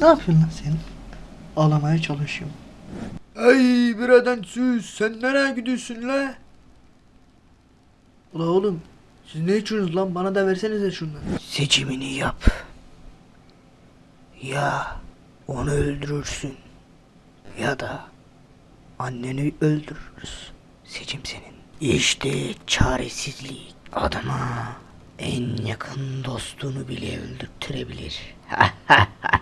Ne yapıyorsun lan sen? Ağlamaya çalışıyorum. Ey biraden süs sen nereye gidiyorsun la? Ula oğlum siz ne içiyorsunuz lan bana da versenize şundan. Seçimini yap. Ya onu öldürürsün ya da anneni öldürürüz. Seçim senin. İşte çaresizlik adama en yakın dostunu bile öldürtürebilir.